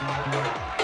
Música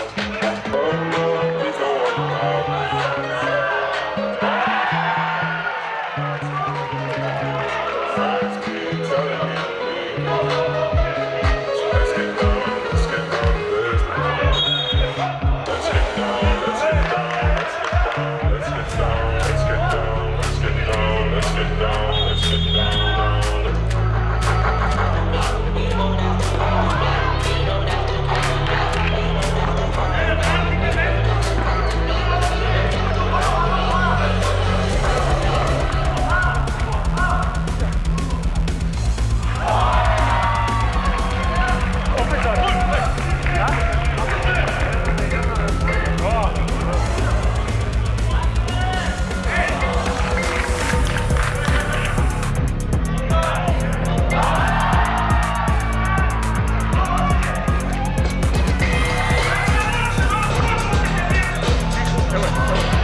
do it. Do it.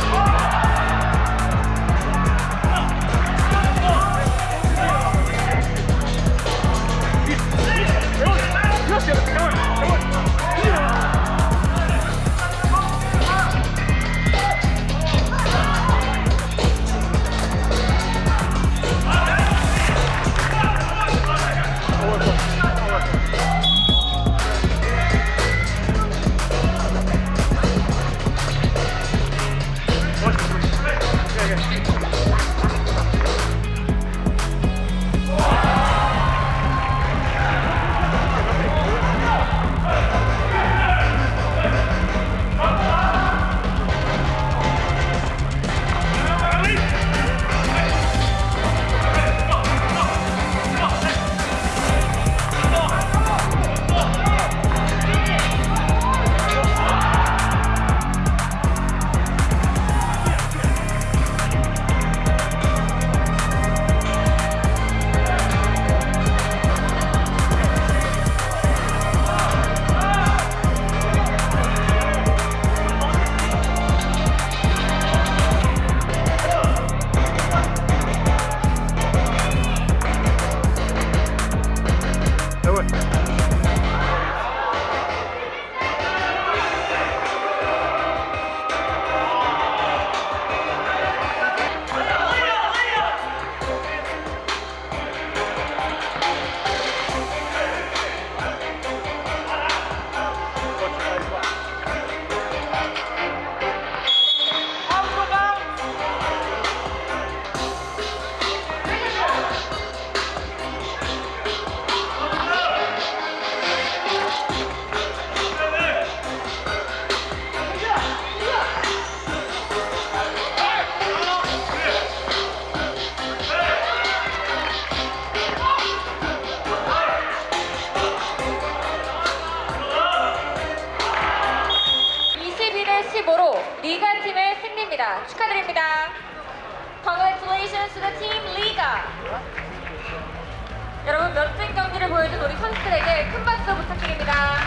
축하드립니다. Congratulations to the team Liga. 여러분 멋진 경기를 보여준 우리 선수들에게 큰 박수 부탁드립니다.